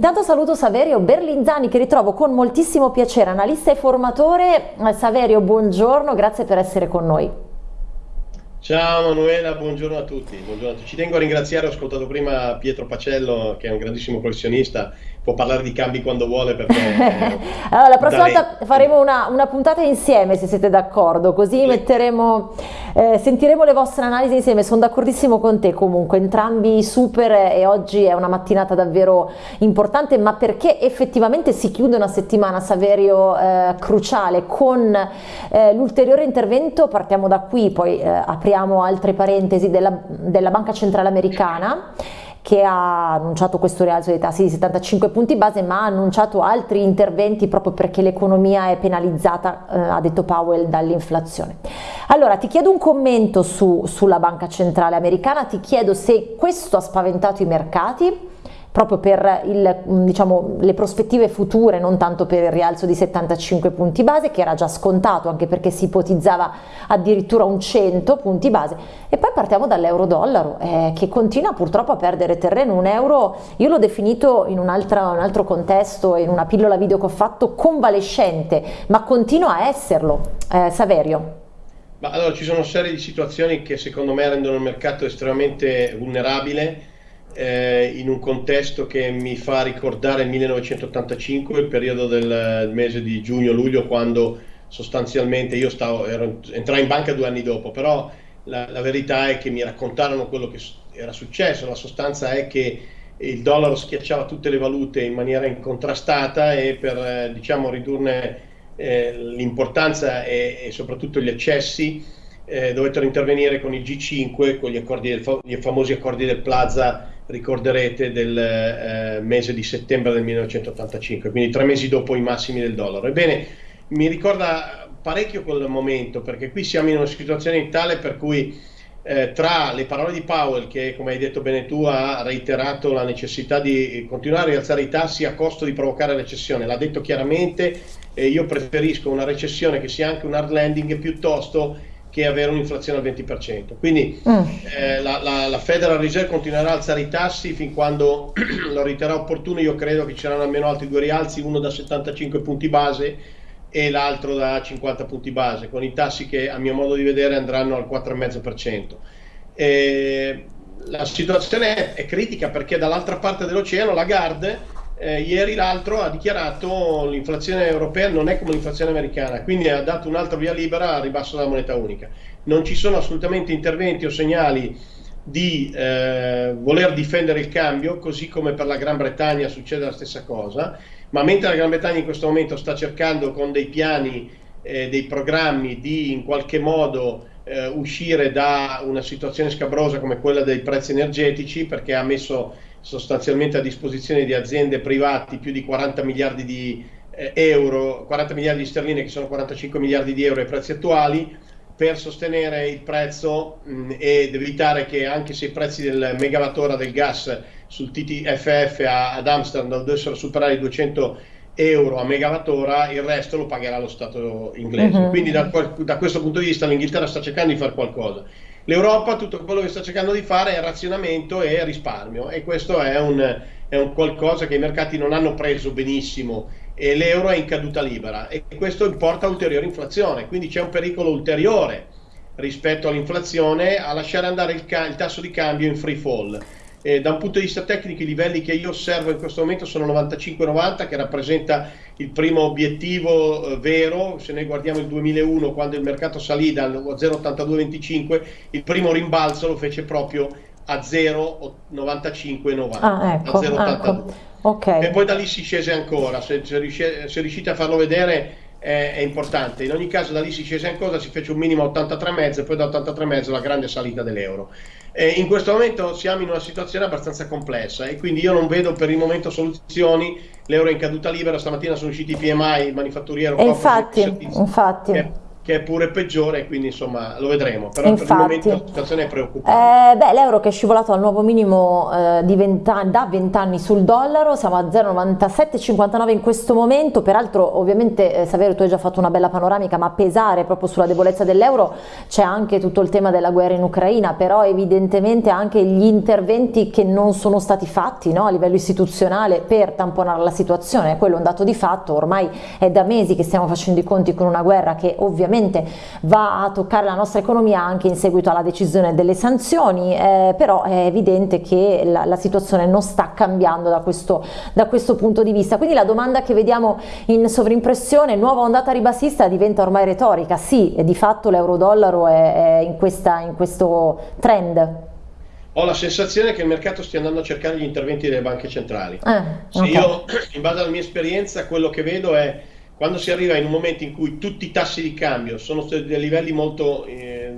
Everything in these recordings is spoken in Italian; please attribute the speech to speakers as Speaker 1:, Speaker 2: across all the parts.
Speaker 1: Intanto saluto Saverio Berlinzani che ritrovo con moltissimo piacere, analista e formatore. Eh, Saverio, buongiorno, grazie per essere con noi.
Speaker 2: Ciao Manuela, buongiorno a tutti. Buongiorno a tutti. Ci tengo a ringraziare, ho ascoltato prima Pietro Pacello che è un grandissimo professionista può parlare di cambi quando vuole perché...
Speaker 1: allora, la prossima volta faremo una, una, puntata insieme se siete d'accordo, così sì. metteremo, eh, sentiremo le vostre analisi insieme, sono d'accordissimo con te comunque, entrambi super e oggi è una mattinata davvero importante, ma perché effettivamente si chiude una settimana, Saverio, eh, cruciale. Con eh, l'ulteriore intervento, partiamo da qui, poi eh, apriamo altre parentesi della, della Banca Centrale Americana che ha annunciato questo rialzo dei tassi di 75 punti base ma ha annunciato altri interventi proprio perché l'economia è penalizzata, eh, ha detto Powell, dall'inflazione. Allora ti chiedo un commento su, sulla banca centrale americana, ti chiedo se questo ha spaventato i mercati proprio per il, diciamo, le prospettive future, non tanto per il rialzo di 75 punti base, che era già scontato, anche perché si ipotizzava addirittura un 100 punti base. E poi partiamo dall'euro-dollaro, eh, che continua purtroppo a perdere terreno. Un euro, io l'ho definito in un altro, un altro contesto, in una pillola video che ho fatto, convalescente, ma continua a esserlo. Eh, Saverio.
Speaker 2: Ma allora ci sono una serie di situazioni che secondo me rendono il mercato estremamente vulnerabile eh, in un contesto che mi fa ricordare il 1985, il periodo del mese di giugno-luglio, quando sostanzialmente io stavo, ero, entrai in banca due anni dopo, però la, la, verità è che mi raccontarono quello che era successo, la sostanza è che il dollaro schiacciava tutte le valute in maniera incontrastata e per eh, diciamo, ridurne eh, l'importanza e, e, soprattutto gli eccessi eh, dovettero intervenire con il G5, con gli, accordi del, gli famosi accordi del Plaza ricorderete, del eh, mese di settembre del 1985, quindi tre mesi dopo i massimi del dollaro. Ebbene, mi ricorda parecchio quel momento, perché qui siamo in una situazione tale per cui eh, tra le parole di Powell, che come hai detto bene tu ha reiterato la necessità di continuare a rialzare i tassi a costo di provocare recessione, l'ha detto chiaramente, e io preferisco una recessione che sia anche un hard landing piuttosto che avere un'inflazione al 20%. Quindi mm. eh, la, la, la, Federal Reserve continuerà a alzare i tassi fin quando lo riterrà opportuno. Io credo che ci saranno almeno altri due rialzi, uno da 75 punti base e l'altro da 50 punti base, con i tassi che a mio modo di vedere andranno al 4,5%. Eh, la situazione è critica perché dall'altra parte dell'oceano la Lagarde eh, ieri l'altro ha dichiarato l'inflazione europea non è come l'inflazione americana, quindi ha dato un altro via libera al ribasso della moneta unica. Non ci sono assolutamente interventi o segnali di eh, voler difendere il cambio, così come per la Gran Bretagna succede la stessa cosa, ma mentre la Gran Bretagna in questo momento sta cercando con dei piani, eh, dei programmi di in qualche modo eh, uscire da una situazione scabrosa come quella dei prezzi energetici, perché ha messo sostanzialmente a disposizione di aziende private più di 40 miliardi di eh, euro, 40 miliardi di sterline che sono 45 miliardi di euro ai prezzi attuali per sostenere il prezzo mh, ed evitare che anche se i prezzi del megawattora del gas sul TTFF a, ad Amsterdam dovessero superare i 200 euro a megawattora, il resto lo pagherà lo Stato inglese. Uh-huh. Quindi da, da questo punto di vista l'Inghilterra sta cercando di fare qualcosa. L'Europa tutto quello che sta cercando di fare è razionamento e risparmio e questo è un, è un qualcosa che i mercati non hanno preso benissimo e l'euro è in caduta libera e questo importa ulteriore inflazione, quindi c'è un pericolo ulteriore rispetto all'inflazione a lasciare andare il, il tasso di cambio in free fall. Eh, da un punto di vista tecnico i livelli che io osservo in questo momento sono 95-90 che rappresenta il primo obiettivo eh, vero, se noi guardiamo il 2001 quando il mercato salì dal 0,8225 il primo rimbalzo lo fece proprio a 0,9590
Speaker 1: ah, ecco, a 0,82 ecco. okay.
Speaker 2: e poi da lì si scese ancora se, se, riuscite, se riuscite a farlo vedere è, è, importante. In ogni caso da lì si scese ancora, si fece un minimo a 83,5 e poi da 83,5 la grande salita dell'euro. Eh, in questo momento siamo in una situazione abbastanza complessa e quindi io non vedo per il momento soluzioni. L'euro è in caduta libera, stamattina sono usciti i PMI, il manifatturiero.
Speaker 1: E infatti, infatti.
Speaker 2: Che, che è pure peggiore, quindi insomma lo vedremo, però Infatti, per il momento la situazione è preoccupante.
Speaker 1: Eh, beh, l'euro che è scivolato al nuovo minimo eh, 20 da 20 anni sul dollaro, siamo a 0,9759 in questo momento, peraltro ovviamente eh, Saverio tu hai già fatto una bella panoramica, ma a pesare proprio sulla debolezza dell'euro c'è anche tutto il tema della guerra in Ucraina, però evidentemente anche gli interventi che non sono stati fatti no, a livello istituzionale per tamponare la situazione, quello è un dato di fatto, ormai è da mesi che stiamo facendo i conti con una guerra che ovviamente ovviamente va a toccare la nostra economia anche in seguito alla decisione delle sanzioni, eh, però è evidente che la, la, situazione non sta cambiando da questo, da questo punto di vista. Quindi la domanda che vediamo in sovrimpressione, nuova ondata ribassista, diventa ormai retorica. Sì, di fatto l'euro-dollaro è, è in, questa, in questo trend.
Speaker 2: Ho la sensazione che il mercato stia andando a cercare gli interventi delle banche centrali. Eh, okay. Io, in base alla mia esperienza, quello che vedo è quando si arriva in un momento in cui tutti i tassi di cambio sono a livelli molto eh,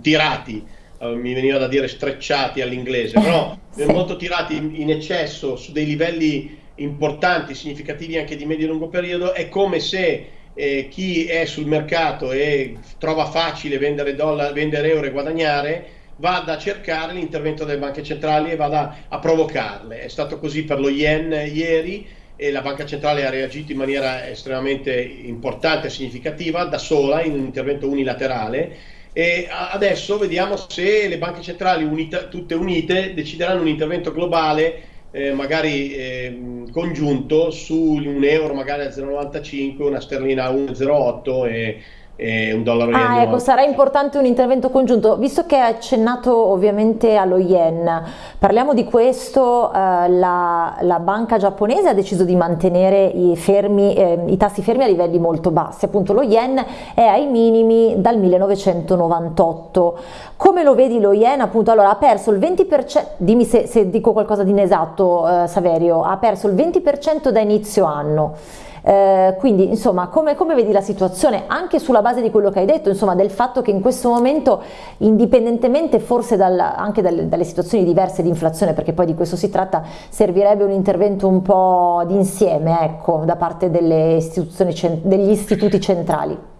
Speaker 2: tirati, eh, mi veniva da dire strecciati all'inglese, però sì. molto tirati in eccesso su dei livelli importanti, significativi anche di medio e lungo periodo, è come se eh, chi è sul mercato e trova facile vendere, dollar, vendere euro e guadagnare, vada a cercare l'intervento delle banche centrali e vada a provocarle. È stato così per lo yen ieri, e la banca centrale ha reagito in maniera estremamente importante e significativa da sola in un intervento unilaterale. E adesso vediamo se le banche centrali unita, tutte unite decideranno un intervento globale eh, magari eh, congiunto su un euro magari a 0,95 una sterlina a 1,08 e e un dollaro
Speaker 1: ah, yen. Ecco, sarà importante un intervento congiunto. Visto che hai accennato ovviamente allo yen, parliamo di questo, eh, la, la, banca giapponese ha deciso di mantenere i, fermi, eh, i, tassi fermi a livelli molto bassi, appunto lo yen è ai minimi dal 1998. Come lo vedi lo yen? Appunto, allora ha perso il 20%, dimmi se, se dico qualcosa di inesatto eh, Saverio, ha perso il 20% da inizio anno. Eh, quindi insomma come, come, vedi la situazione anche sulla base di quello che hai detto, insomma del fatto che in questo momento indipendentemente forse dal, anche dalle, dalle situazioni diverse di inflazione perché poi di questo si tratta, servirebbe un intervento un po' d'insieme ecco, da parte delle istituzioni, degli istituti centrali.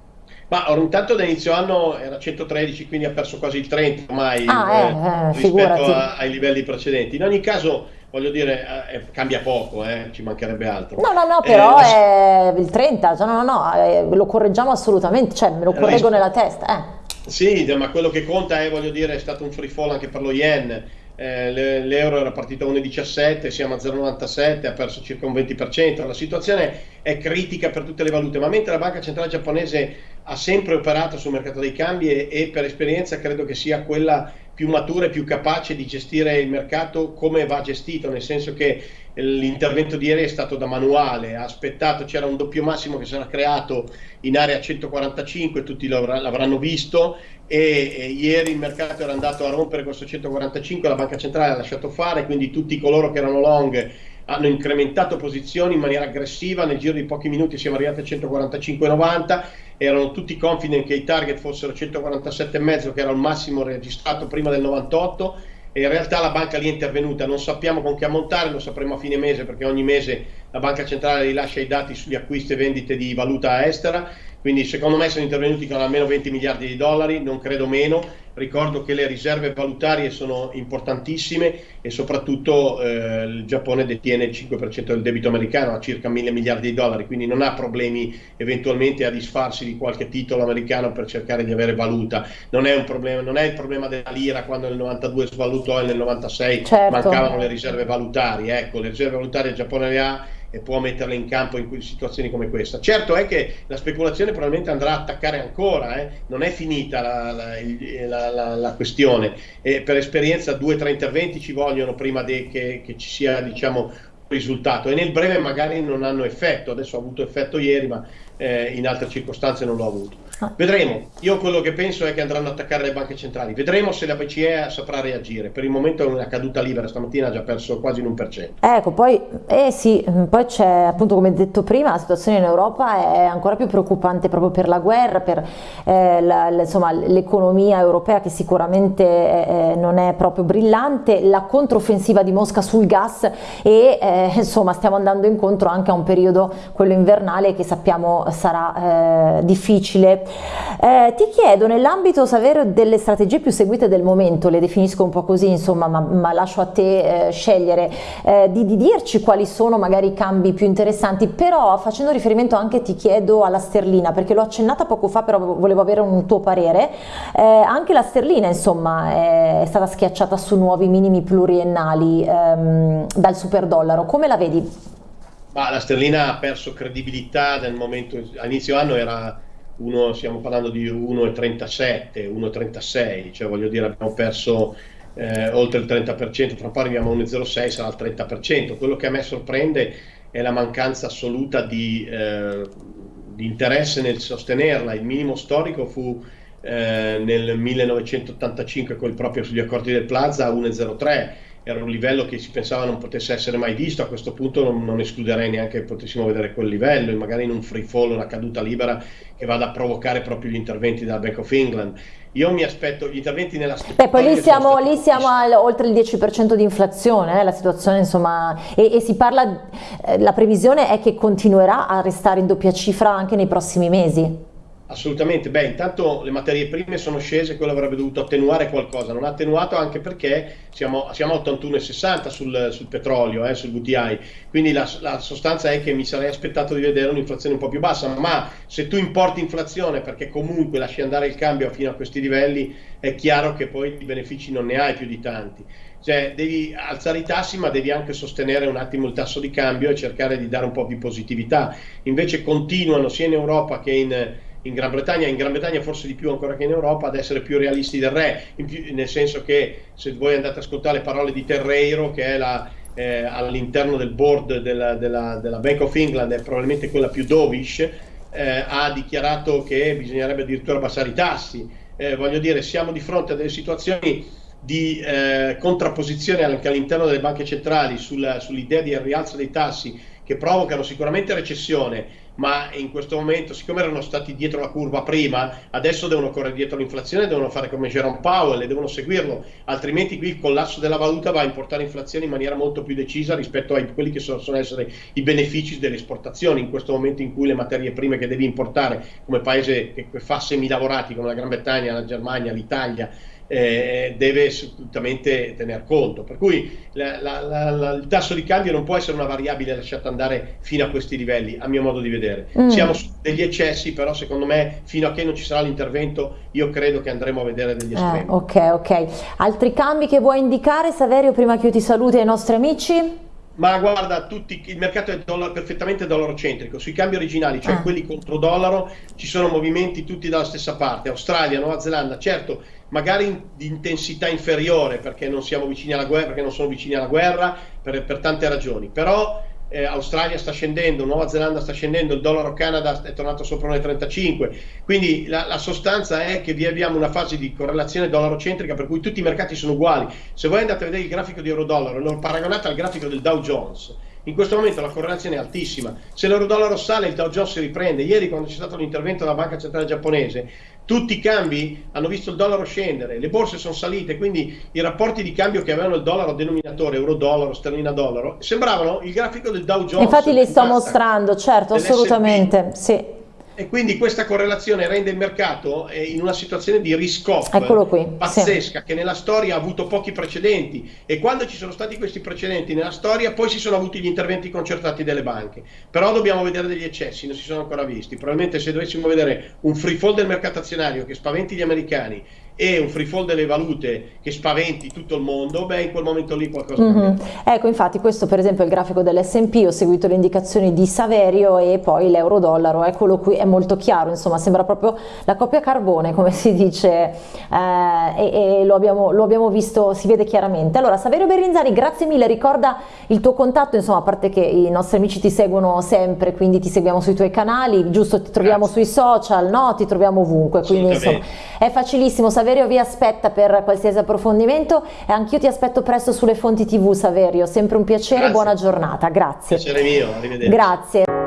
Speaker 2: Ma intanto da inizio anno era 113, quindi ha perso quasi il 30 ormai ah, eh, eh, rispetto a, ai livelli precedenti. In ogni caso voglio dire, eh, eh, cambia poco, eh, ci mancherebbe altro.
Speaker 1: No, no, no, però eh, è il 30, cioè, no, no, no, eh, lo correggiamo assolutamente, cioè me lo correggo nella testa. Eh.
Speaker 2: Sì, ma quello che conta è, voglio dire, è stato un free fall anche per lo yen. l'euro era partito a 1,17, siamo a 0,97, ha perso circa un 20%. La situazione è critica per tutte le valute, ma mentre la banca centrale giapponese ha sempre operato sul mercato dei cambi e, e per esperienza credo che sia quella più matura e più capace di gestire il mercato come va gestito, nel senso che l'intervento di ieri è stato da manuale, ha aspettato, c'era un doppio massimo che sarà creato in area 145, tutti l'avranno visto e, e, ieri il mercato era andato a rompere questo 145, la banca centrale ha lasciato fare, quindi tutti coloro che erano long hanno incrementato posizioni in maniera aggressiva, nel giro di pochi minuti siamo arrivati a 145,90, erano tutti confident che i target fossero 147,5 che era il massimo registrato prima del 98 e in realtà la banca lì è intervenuta, non sappiamo con che ammontare, lo sapremo a fine mese perché ogni mese la banca centrale rilascia i dati sugli acquisti e vendite di valuta estera. Quindi secondo me sono intervenuti con almeno 20 miliardi di dollari, non credo meno. Ricordo che le riserve valutarie sono importantissime e soprattutto eh, il Giappone detiene il 5% del debito americano a circa 1000 miliardi di dollari, quindi non ha problemi eventualmente a disfarsi di qualche titolo americano per cercare di avere valuta. Non è, un problema, non è il problema della lira quando nel 92 svalutò e nel 96 certo. mancavano le riserve valutarie. Ecco, le riserve valutarie il Giappone le ha e può metterle in campo in situazioni come questa. Certo è che la speculazione probabilmente andrà a attaccare ancora, eh? non è finita la, la, la, la questione. E per esperienza due o tre interventi ci vogliono prima che, che, ci sia diciamo, risultato e nel breve magari non hanno effetto, adesso ha avuto effetto ieri ma eh, in altre circostanze non l'ho avuto. Vedremo, io quello che penso è che andranno ad attaccare le banche centrali, vedremo se la BCE saprà reagire, per il momento è una caduta libera, stamattina ha già perso quasi un cento.
Speaker 1: Ecco, poi, eh sì, poi c'è appunto come detto prima, la situazione in Europa è ancora più preoccupante proprio per la guerra, per eh, l'economia europea che sicuramente eh, non è proprio brillante, la controffensiva di Mosca sul gas e eh, insomma stiamo andando incontro anche a un periodo, quello invernale, che sappiamo sarà eh, difficile Eh, ti chiedo nell'ambito delle strategie più seguite del momento, le definisco un po' così insomma, ma, ma lascio a te eh, scegliere, eh, di, di, dirci quali sono magari i cambi più interessanti, però facendo riferimento anche ti chiedo alla sterlina, perché l'ho accennata poco fa, però volevo avere un tuo parere, eh, anche la sterlina insomma è, è, stata schiacciata su nuovi minimi pluriennali ehm, dal super dollaro, come la vedi?
Speaker 2: Ma la sterlina ha perso credibilità nel momento, a inizio anno era uno, stiamo parlando di 1,37, 1,36, cioè voglio dire abbiamo perso eh, oltre il 30%, tra un po' arriviamo a 1,06, sarà il 30%. Quello che a me sorprende è la mancanza assoluta di, eh, di interesse nel sostenerla. Il minimo storico fu eh, nel 1985, quel proprio sugli accordi del Plaza, a 1,03 era un livello che si pensava non potesse essere mai visto, a questo punto non, non escluderei neanche che potessimo vedere quel livello, magari in un free fall, una caduta libera che vada a provocare proprio gli interventi della Bank of England. Io mi aspetto gli interventi nella
Speaker 1: Beh, poi lì siamo, lì siamo al, oltre il 10% di inflazione, eh, la situazione insomma, e, e si parla, eh, la previsione è che continuerà a restare in doppia cifra anche nei prossimi mesi.
Speaker 2: Assolutamente, beh intanto le materie prime sono scese, quello avrebbe dovuto attenuare qualcosa, non ha attenuato anche perché siamo, siamo a 81,60 sul, sul, petrolio, eh, sul VTI, quindi la, la, sostanza è che mi sarei aspettato di vedere un'inflazione un po' più bassa, ma se tu importi inflazione perché comunque lasci andare il cambio fino a questi livelli, è chiaro che poi i benefici non ne hai più di tanti. Cioè, devi alzare i tassi, ma devi anche sostenere un attimo il tasso di cambio e cercare di dare un po' di positività. Invece continuano sia in Europa che in in Gran Bretagna, in Gran Bretagna forse di più ancora che in Europa, ad essere più realisti del re, più, nel senso che se voi andate ad ascoltare le parole di Terreiro, che è la, eh, all'interno del board della, della, della, Bank of England, è probabilmente quella più dovish, eh, ha dichiarato che bisognerebbe addirittura abbassare i tassi. Eh, voglio dire, siamo di fronte a delle situazioni di eh, contrapposizione anche all'interno delle banche centrali sul, sull'idea di rialzo dei tassi che provocano sicuramente recessione, ma in questo momento, siccome erano stati dietro la curva prima, adesso devono correre dietro l'inflazione, devono fare come Jerome Powell e devono seguirlo, altrimenti qui il collasso della valuta va a importare inflazione in maniera molto più decisa rispetto a quelli che possono essere i benefici delle esportazioni, in questo momento in cui le materie prime che devi importare come paese che fa semilavorati come la Gran Bretagna, la Germania, l'Italia, eh, deve assolutamente tener conto. Per cui la, la, la, il tasso di cambio non può essere una variabile lasciata andare fino a questi livelli, a mio modo di vedere. Mm. Siamo su degli eccessi, però secondo me fino a che non ci sarà l'intervento io credo che andremo a vedere degli eh, estremi.
Speaker 1: Eh, ok, ok. Altri cambi che vuoi indicare, Saverio, prima che io ti saluti ai nostri amici?
Speaker 2: Ma guarda, tutti, il mercato è dollaro, perfettamente dollaro-centrico. Sui cambi originali, cioè ah. quelli contro dollaro, ci sono movimenti tutti dalla stessa parte. Australia, Nuova Zelanda, certo, magari di intensità inferiore perché non siamo vicini alla guerra, perché non sono vicini alla guerra, per, per tante ragioni. Però eh, Australia sta scendendo, Nuova Zelanda sta scendendo, il dollaro Canada è tornato sopra 1,35, quindi la, la, sostanza è che vi abbiamo una fase di correlazione dollaro-centrica per cui tutti i mercati sono uguali. Se voi andate a vedere il grafico di euro-dollaro lo paragonate al grafico del Dow Jones, in questo momento la correlazione è altissima. Se l'euro-dollaro sale, il Dow Jones si riprende. Ieri, quando c'è stato l'intervento della Banca Centrale Giapponese, tutti i cambi hanno visto il dollaro scendere, le borse sono salite, quindi i rapporti di cambio che avevano il dollaro denominatore, euro-dollaro, sterlina-dollaro, sembravano il grafico del Dow Jones.
Speaker 1: Infatti li sto mostrando, certo, assolutamente, sì
Speaker 2: e quindi questa correlazione rende il mercato eh, in una situazione di risk-off pazzesca sì. che nella storia ha avuto pochi precedenti e quando ci sono stati questi precedenti nella storia poi si sono avuti gli interventi concertati delle banche però dobbiamo vedere degli eccessi, non si sono ancora visti probabilmente se dovessimo vedere un free fall del mercato azionario che spaventi gli americani e un free fall delle valute che spaventi tutto il mondo, beh in quel momento lì qualcosa mm -hmm.
Speaker 1: Ecco infatti questo per esempio è il grafico dell'S&P, ho seguito le indicazioni di Saverio e poi l'euro-dollaro, eccolo qui, è molto chiaro, insomma sembra proprio la coppia carbone come si dice eh, e, e lo, abbiamo, lo, abbiamo, visto, si vede chiaramente. Allora Saverio Berrinzari grazie mille, ricorda il tuo contatto, insomma a parte che i nostri amici ti seguono sempre, quindi ti seguiamo sui tuoi canali, giusto ti troviamo grazie. sui social, no? Ti troviamo ovunque, quindi insomma è facilissimo Saverio Saverio vi aspetta per qualsiasi approfondimento e anch'io ti aspetto presto sulle fonti tv Saverio, sempre un piacere, Grazie. buona giornata, grazie.
Speaker 2: Piacere mio, arrivederci.
Speaker 1: Grazie.